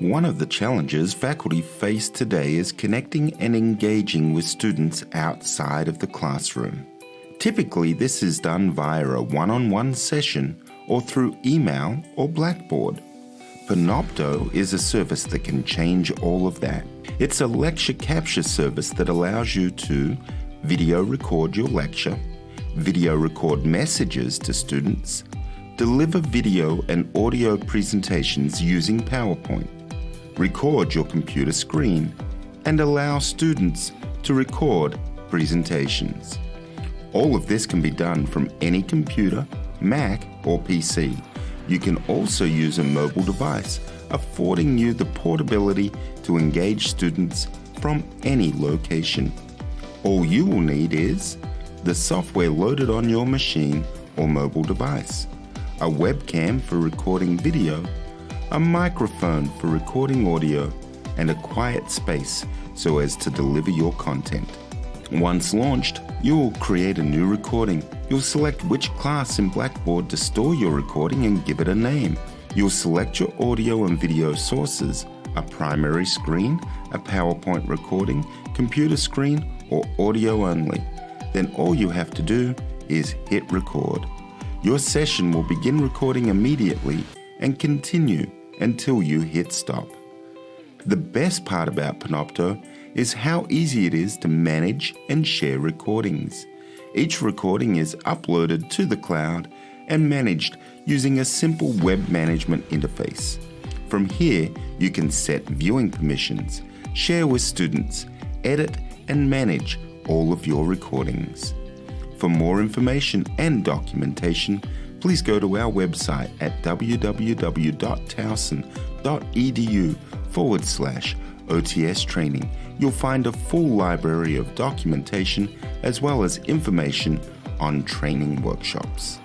One of the challenges faculty face today is connecting and engaging with students outside of the classroom. Typically, this is done via a one on one session or through email or Blackboard. Panopto is a service that can change all of that. It's a lecture capture service that allows you to video record your lecture, video record messages to students, deliver video and audio presentations using PowerPoint, record your computer screen, and allow students to record presentations. All of this can be done from any computer, Mac, or PC. You can also use a mobile device, affording you the portability to engage students from any location. All you will need is the software loaded on your machine or mobile device, a webcam for recording video, a microphone for recording audio, and a quiet space so as to deliver your content. Once launched, you will create a new recording. You'll select which class in Blackboard to store your recording and give it a name. You'll select your audio and video sources, a primary screen, a PowerPoint recording, computer screen, or audio only. Then all you have to do is hit record. Your session will begin recording immediately and continue until you hit stop. The best part about Panopto is how easy it is to manage and share recordings. Each recording is uploaded to the cloud and managed using a simple web management interface. From here, you can set viewing permissions, share with students, edit and manage all of your recordings. For more information and documentation, please go to our website at www.towson.edu forward slash OTS training. You'll find a full library of documentation as well as information on training workshops.